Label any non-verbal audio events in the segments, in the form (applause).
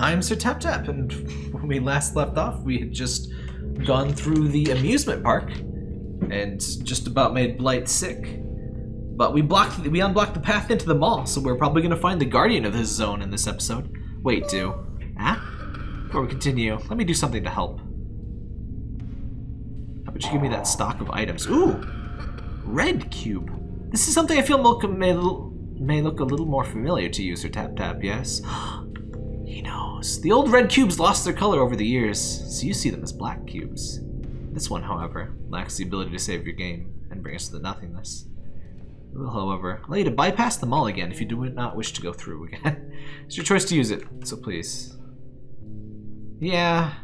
I'm Sir Tap Tap, and when we last left off, we had just gone through the amusement park and just about made Blight sick. But we blocked, we unblocked the path into the mall, so we're probably gonna find the guardian of this zone in this episode. Wait, do. Ah? Before we continue, let me do something to help. How about you give me that stock of items? Ooh! Red cube. This is something I feel may, may look a little more familiar to you, Sir Tap Tap, yes? He knows. The old red cubes lost their color over the years, so you see them as black cubes. This one, however, lacks the ability to save your game and bring us to the nothingness. It will, however, allow you to bypass the mall again if you do not wish to go through again. (laughs) it's your choice to use it, so please. Yeah,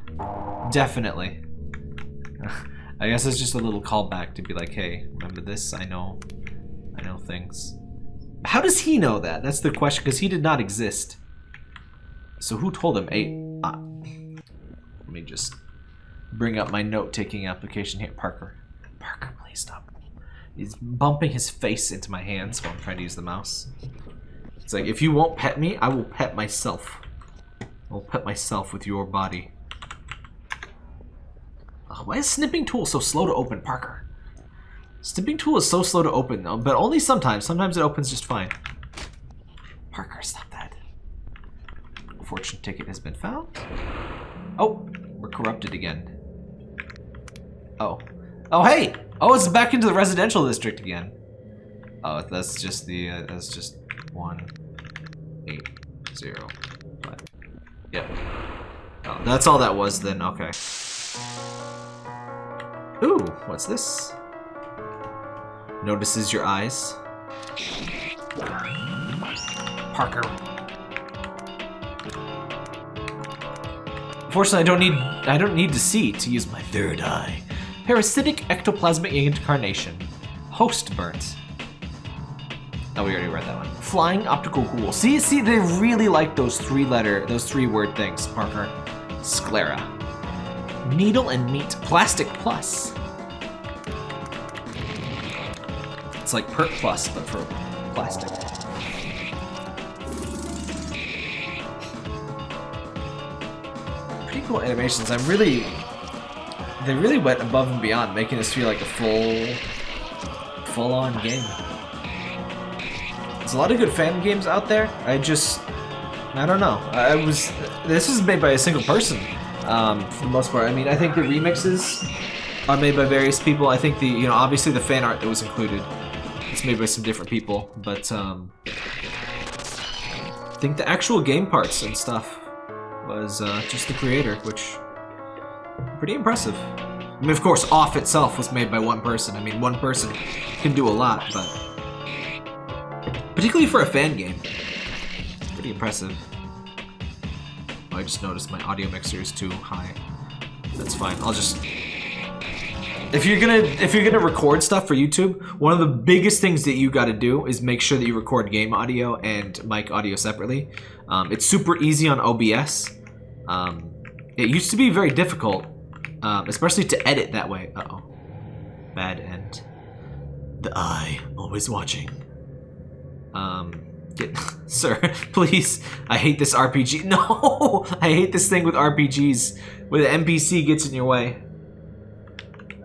definitely. (laughs) I guess it's just a little callback to be like, hey, remember this? I know, I know things. How does he know that? That's the question, because he did not exist. So who told him? Eight. Uh, let me just bring up my note-taking application here. Parker. Parker, please stop. He's bumping his face into my hands while I'm trying to use the mouse. It's like, if you won't pet me, I will pet myself. I'll pet myself with your body. Ugh, why is snipping tool so slow to open, Parker? Snipping tool is so slow to open, though, but only sometimes. Sometimes it opens just fine. Parker, stop that. Ticket has been found. Oh, we're corrupted again. Oh. Oh, hey! Oh, it's back into the residential district again. Oh, that's just the, uh, that's just one, eight, zero, five. Yep. Oh, that's all that was then, okay. Ooh, what's this? Notices your eyes. Parker. Fortunately, I don't need I don't need to see to use my third eye. Parasitic ectoplasmic incarnation. Host burnt. Oh, we already read that one. Flying optical ghoul. See, see, they really like those three letter, those three word things, Parker. Sclera. Needle and meat. Plastic plus. It's like Perk Plus, but for plastic. Cool animations. I'm really they really went above and beyond, making this feel like a full, full-on game. There's a lot of good fan games out there. I just, I don't know. I was, this is made by a single person, um, for the most part. I mean, I think the remixes are made by various people. I think the, you know, obviously the fan art that was included, it's made by some different people, but, um, I think the actual game parts and stuff was uh, just the creator, which Pretty impressive. I mean, of course, Off itself was made by one person. I mean, one person can do a lot, but... Particularly for a fan game. Pretty impressive. Oh, I just noticed my audio mixer is too high. That's fine. I'll just... If you're gonna if you're gonna record stuff for YouTube, one of the biggest things that you got to do is make sure that you record game audio and mic audio separately. Um, it's super easy on OBS. Um, it used to be very difficult, um, especially to edit that way. Uh-oh. Bad end. The eye, always watching. Um, get, (laughs) sir, (laughs) please. I hate this RPG. (laughs) No! I hate this thing with RPGs, where the NPC gets in your way.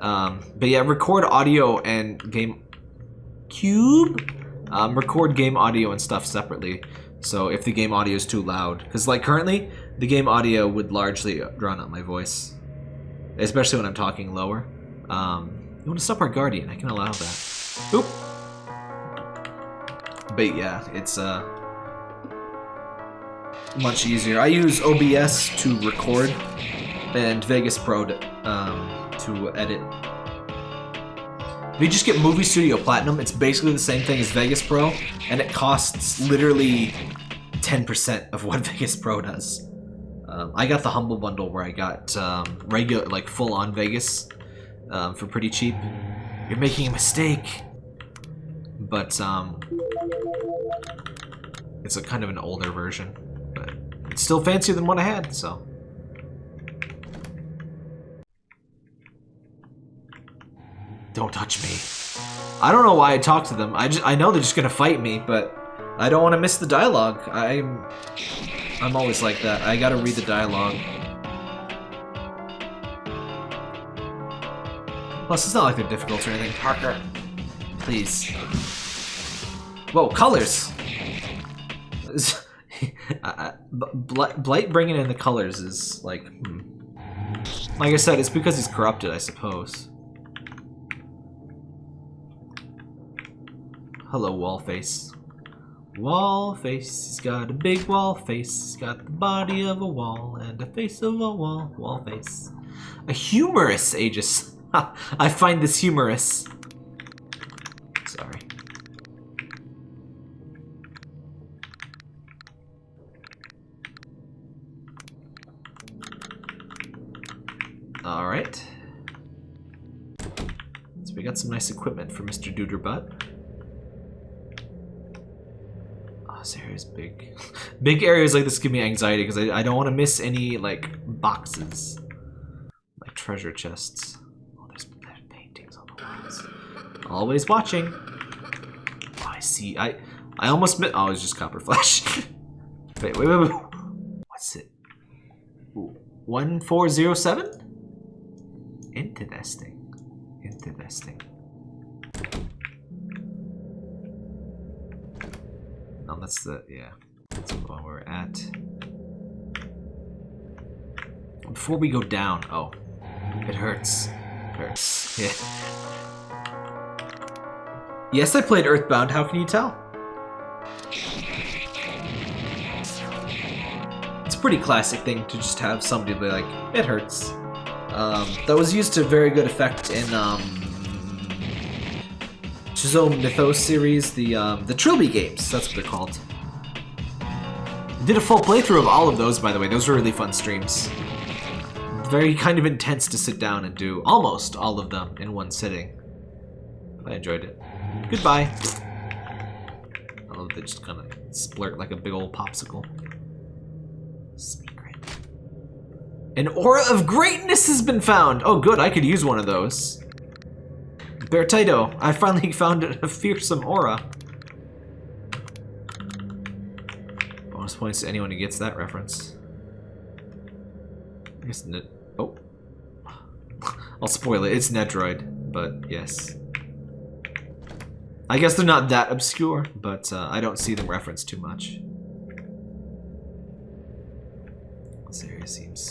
Um, but yeah, record audio and game... Cube? Um, record game audio and stuff separately. So if the game audio is too loud, because like currently, the game audio would largely drown out my voice, especially when I'm talking lower. Um, you want to stop our guardian? I can allow that. Oop. But yeah, it's uh much easier. I use OBS to record and Vegas Pro to, um, to edit. If you just get Movie Studio Platinum, it's basically the same thing as Vegas Pro, and it costs literally 10% of what (laughs) Vegas Pro does. Um, I got the Humble Bundle where I got um, regular, like full-on Vegas um, for pretty cheap. You're making a mistake. But, um, it's a kind of an older version. But it's still fancier than what I had, so. Don't touch me. I don't know why I talk to them. I just I know they're just gonna fight me, but I don't want to miss the dialogue. I'm I'm always like that. I gotta read the dialogue. Plus, it's not like they're difficult or anything. Parker, please. Whoa, colors! (laughs) Blight bringing in the colors is like, hmm. Like I said, it's because he's corrupted, I suppose. Hello, wall face. Wall face, he's got a big wall face. He's got the body of a wall and a face of a wall. Wall face. A humorous Aegis. (laughs) I find this humorous. Sorry. Alright. So we got some nice equipment for Mr. Duderbutt. Oh, this area is big. (laughs) big areas like this give me anxiety because I, I don't want to miss any, like, boxes. Like treasure chests. Oh, there's, there's paintings on the walls. Always watching. Oh, I see. I I almost met. Oh, it's just copper flash. (laughs) wait, wait, wait, wait. What's it? 1407? Interesting. Interesting. No, that's the, yeah. That's where we're at. Before we go down, oh. It hurts. It hurts. (laughs) Yeah. Yes, I played Earthbound, how can you tell? It's a pretty classic thing to just have somebody be like, it hurts. Um, that was used to very good effect in um, Chzo Mythos series, the um, the Trilby games. That's what they're called. Did a full playthrough of all of those, by the way. Those were really fun streams. Very kind of intense to sit down and do almost all of them in one sitting. I enjoyed it. Goodbye. I love they just kind of splurt like a big old popsicle. An aura of greatness has been found! Oh good, I could use one of those. Beartato, I finally (laughs) found a fearsome aura. Bonus points to anyone who gets that reference. I guess oh. (laughs) I'll spoil it, it's Nedroid, but yes. I guess they're not that obscure, but uh, I don't see them referenced too much. This area seems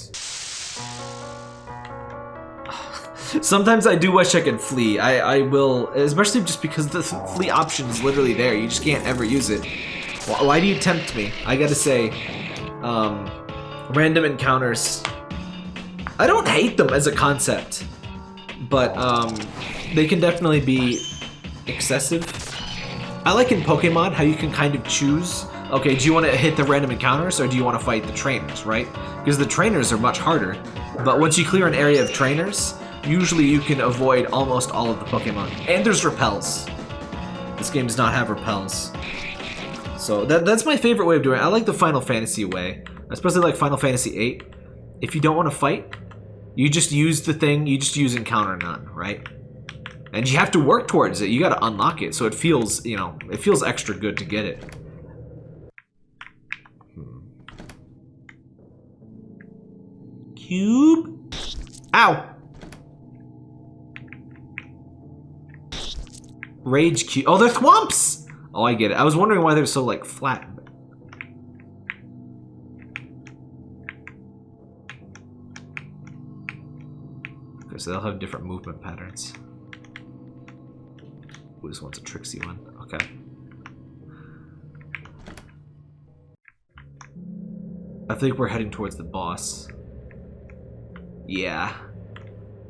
Sometimes I do wish I could flee. I, I will, especially just because the flee option is literally there. You just can't ever use it. Why, why do you tempt me? I gotta say, um, random encounters. I don't hate them as a concept, but um, they can definitely be excessive. I like in Pokemon how you can kind of choose, okay, do you want to hit the random encounters or do you want to fight the trainers, right? Because the trainers are much harder, but once you clear an area of trainers, usually you can avoid almost all of the Pokemon. And there's repels. This game does not have repels. So that, that's my favorite way of doing it. I like the Final Fantasy way. Especially like Final Fantasy VIII. If you don't want to fight, you just use the thing, you just use Encounter None, right? And you have to work towards it. You gotta unlock it, so it feels, you know, it feels extra good to get it. Hmm. Cube? Ow! Rage Q. Oh, they're thwomps! Oh, I get it. I was wondering why they're so, like, flat. Okay, so they'll have different movement patterns. Ooh, this one's a tricksy one. Okay. I think we're heading towards the boss. Yeah.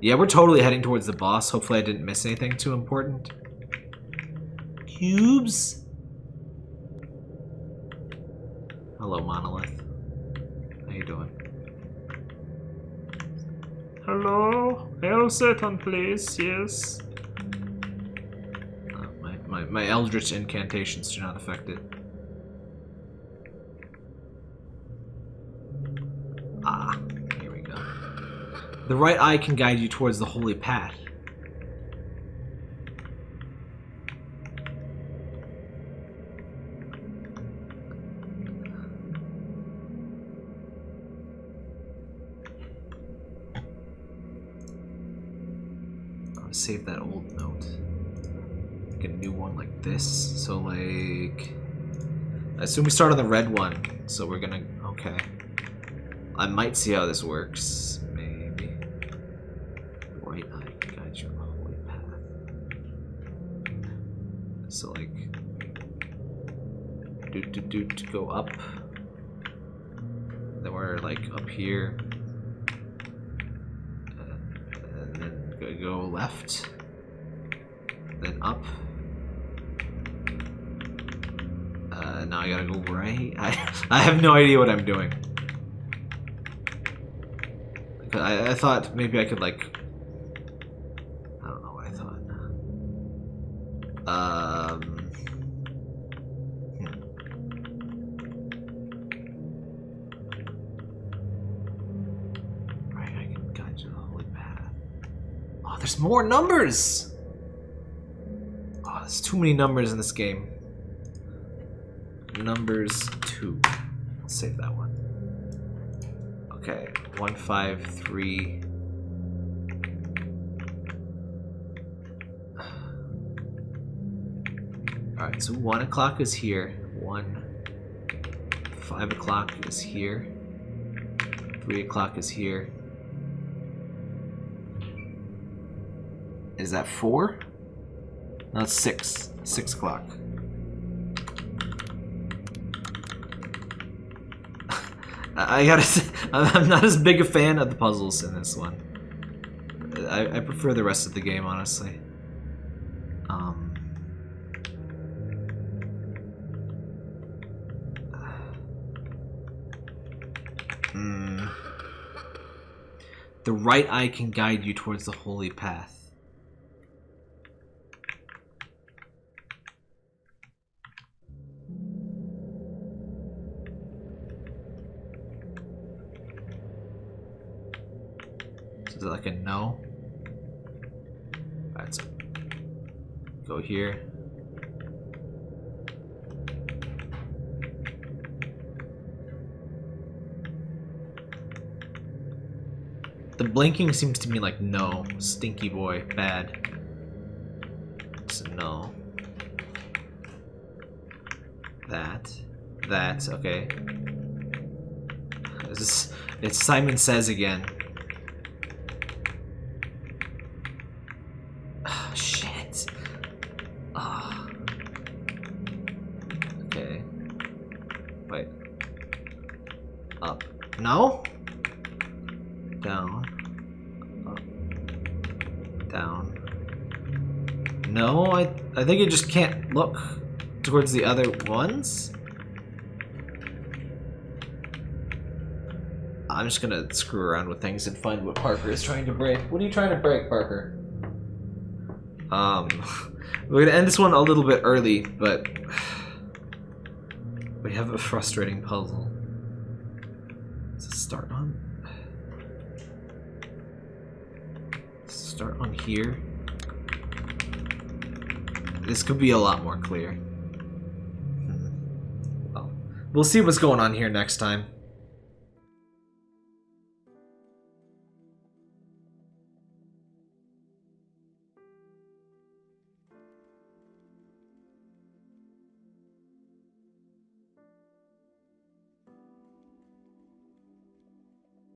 Yeah, we're totally heading towards the boss. Hopefully I didn't miss anything too important cubes? Hello, Monolith. How you doing? Hello? Satan, please. Yes. Uh, my, my, my Eldritch incantations do not affect it. Ah, here we go. The right eye can guide you towards the holy path. To save that old note. Make a new one like this. So like, I assume we start on the red one. So we're gonna okay. I might see how this works. Maybe. Right eye can guide you on the holy path. So like, do do do to go up. Then we're like up here. Uh, and then go- left. Then up. Uh, now I gotta go right. (laughs) I I have no idea what I'm doing. I, I thought maybe I could like. I don't know what I thought. Um. hmm. Right, I can guide you to the holy path. Oh, there's more numbers! Oh, there's too many numbers in this game. Numbers two. I'll save that one. Okay, one, five, three. Alright, so one o'clock is here. One. Five o'clock is here. Three o'clock is here. Is that four? No, it's six. Six o'clock. (laughs) I gotta say, (laughs) I'm not as big a fan of the puzzles in this one. I, I prefer the rest of the game, honestly. Um, (sighs) hmm. The right eye can guide you towards the holy path. So is it like a no? Alright, so go here. The blinking seems to me like no. Stinky boy, bad. So no. That. That, okay. This is, it's Simon Says again. I think you just can't look towards the other ones. I'm just gonna screw around with things and find what Parker is trying to break. What are you trying to break, Parker? Um, (laughs) we're gonna end this one a little bit early, but (sighs) we have a frustrating puzzle. Does it start on? Start on here. This could be a lot more clear. Well, we'll see what's going on here next time.